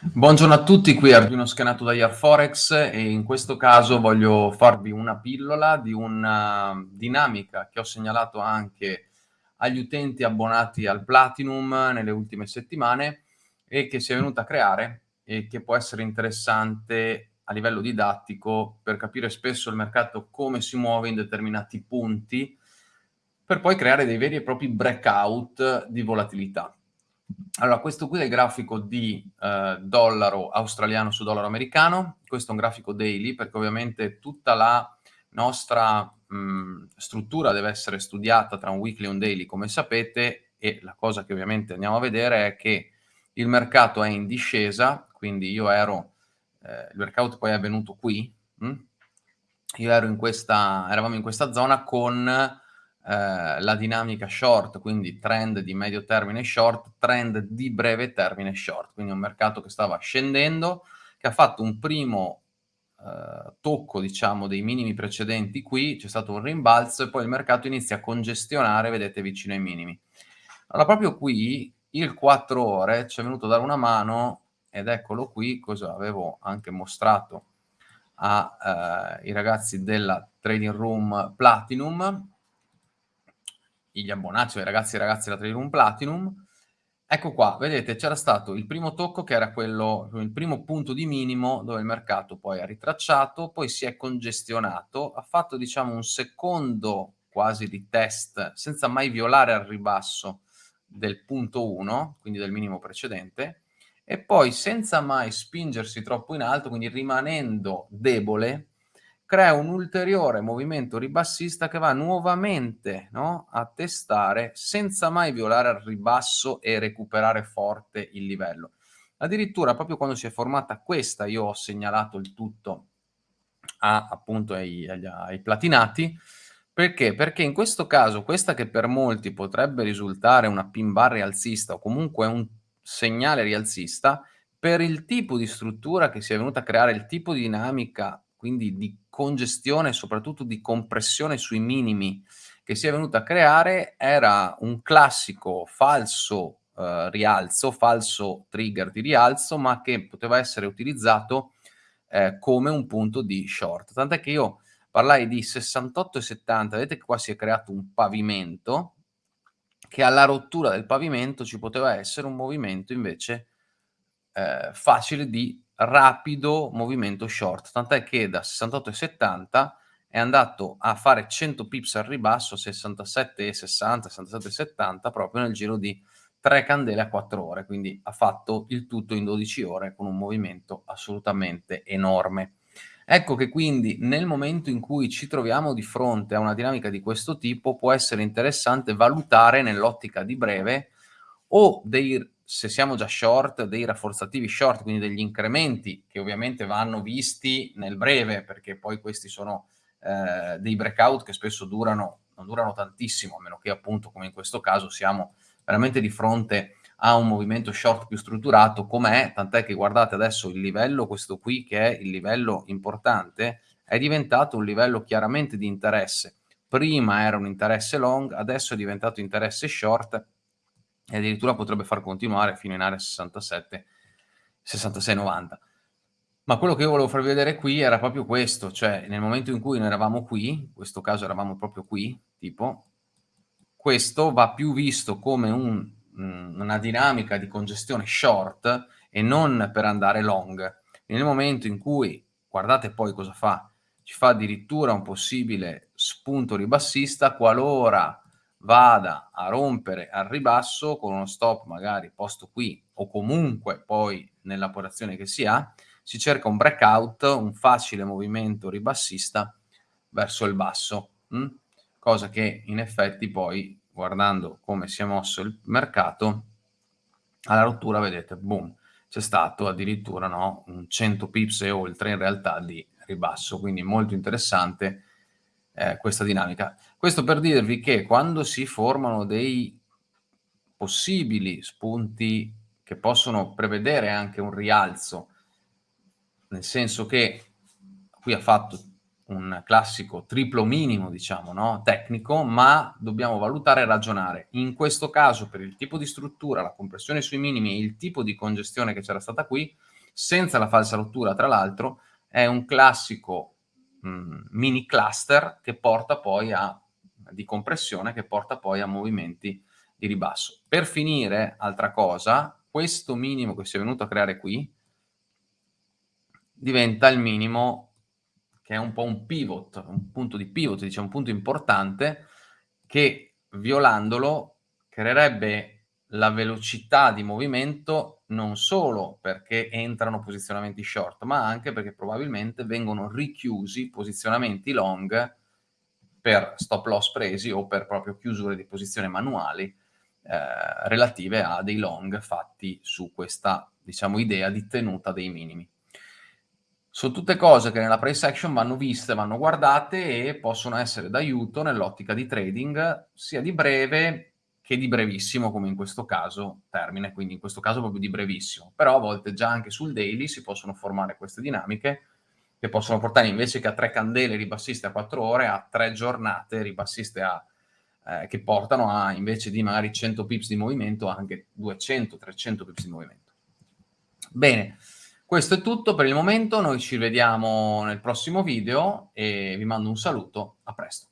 Buongiorno a tutti, qui Arduino Scanato da Forex e in questo caso voglio farvi una pillola di una dinamica che ho segnalato anche agli utenti abbonati al Platinum nelle ultime settimane e che si è venuta a creare e che può essere interessante a livello didattico per capire spesso il mercato come si muove in determinati punti per poi creare dei veri e propri breakout di volatilità. Allora, questo qui è il grafico di eh, dollaro australiano su dollaro americano, questo è un grafico daily perché ovviamente tutta la nostra mh, struttura deve essere studiata tra un weekly e un daily come sapete e la cosa che ovviamente andiamo a vedere è che il mercato è in discesa, quindi io ero, eh, il breakout poi è avvenuto qui, mh? io ero in questa, eravamo in questa zona con eh, la dinamica short, quindi trend di medio termine short, trend di breve termine short, quindi un mercato che stava scendendo, che ha fatto un primo eh, tocco, diciamo, dei minimi precedenti qui, c'è stato un rimbalzo e poi il mercato inizia a congestionare, vedete, vicino ai minimi. Allora, proprio qui, il 4 ore, ci è venuto a dare una mano, ed eccolo qui, cosa avevo anche mostrato ai eh, ragazzi della Trading Room Platinum, gli abbonati, cioè i ragazzi e ragazze della Trading Room Platinum. Ecco qua, vedete, c'era stato il primo tocco che era quello, il primo punto di minimo dove il mercato poi ha ritracciato, poi si è congestionato, ha fatto diciamo un secondo quasi di test senza mai violare al ribasso del punto 1, quindi del minimo precedente, e poi senza mai spingersi troppo in alto, quindi rimanendo debole, crea un ulteriore movimento ribassista che va nuovamente no, a testare senza mai violare al ribasso e recuperare forte il livello. Addirittura proprio quando si è formata questa io ho segnalato il tutto a, appunto ai, agli, ai platinati perché? Perché in questo caso questa che per molti potrebbe risultare una pin bar rialzista o comunque un segnale rialzista per il tipo di struttura che si è venuta a creare, il tipo di dinamica quindi di congestione e soprattutto di compressione sui minimi che si è venuta a creare era un classico falso eh, rialzo, falso trigger di rialzo, ma che poteva essere utilizzato eh, come un punto di short. Tant'è che io parlai di 68 e 70, vedete che qua si è creato un pavimento, che alla rottura del pavimento ci poteva essere un movimento invece eh, facile di rapido movimento short, tant'è che da 68,70 è andato a fare 100 pips al ribasso, 67,60, 67,70 proprio nel giro di 3 candele a 4 ore, quindi ha fatto il tutto in 12 ore con un movimento assolutamente enorme. Ecco che quindi nel momento in cui ci troviamo di fronte a una dinamica di questo tipo può essere interessante valutare nell'ottica di breve o dei se siamo già short, dei rafforzativi short, quindi degli incrementi che ovviamente vanno visti nel breve, perché poi questi sono eh, dei breakout che spesso durano, non durano tantissimo, a meno che appunto come in questo caso siamo veramente di fronte a un movimento short più strutturato com'è, tant'è che guardate adesso il livello, questo qui che è il livello importante, è diventato un livello chiaramente di interesse. Prima era un interesse long, adesso è diventato interesse short e addirittura potrebbe far continuare fino in area 67, 66-90. Ma quello che io volevo farvi vedere qui era proprio questo, cioè nel momento in cui noi eravamo qui, in questo caso eravamo proprio qui, tipo, questo va più visto come un, una dinamica di congestione short e non per andare long. Nel momento in cui, guardate poi cosa fa, ci fa addirittura un possibile spunto ribassista qualora vada a rompere al ribasso con uno stop magari posto qui o comunque poi nell'operazione che si ha, si cerca un breakout, un facile movimento ribassista verso il basso, mh? Hm? cosa che in effetti poi guardando come si è mosso il mercato alla rottura vedete boom c'è stato addirittura no, un 100 pips e oltre in realtà di ribasso quindi molto interessante eh, questa dinamica. Questo per dirvi che quando si formano dei possibili spunti che possono prevedere anche un rialzo, nel senso che qui ha fatto un classico triplo minimo, diciamo, no? tecnico, ma dobbiamo valutare e ragionare. In questo caso, per il tipo di struttura, la compressione sui minimi e il tipo di congestione che c'era stata qui, senza la falsa rottura, tra l'altro, è un classico mh, mm, mini cluster che porta poi a, di compressione, che porta poi a movimenti di ribasso. Per finire, altra cosa, questo minimo che si è venuto a creare qui diventa il minimo che è un po' un pivot, un punto di pivot, diciamo un punto importante, che violandolo creerebbe la velocità di movimento non solo perché entrano posizionamenti short, ma anche perché probabilmente vengono richiusi posizionamenti long per stop loss presi o per proprio chiusure di posizione manuali eh, relative a dei long fatti su questa, diciamo, idea di tenuta dei minimi. Sono tutte cose che nella price action vanno viste, vanno guardate e possono essere d'aiuto nell'ottica di trading sia di breve che di brevissimo, come in questo caso termine, quindi in questo caso proprio di brevissimo. Però a volte già anche sul daily si possono formare queste dinamiche che possono portare invece che a tre candele ribassiste a quattro ore, a tre giornate ribassiste a, eh, che portano a invece di magari 100 pips di movimento anche 200-300 pips di movimento. Bene. Questo è tutto per il momento, noi ci vediamo nel prossimo video e vi mando un saluto, a presto.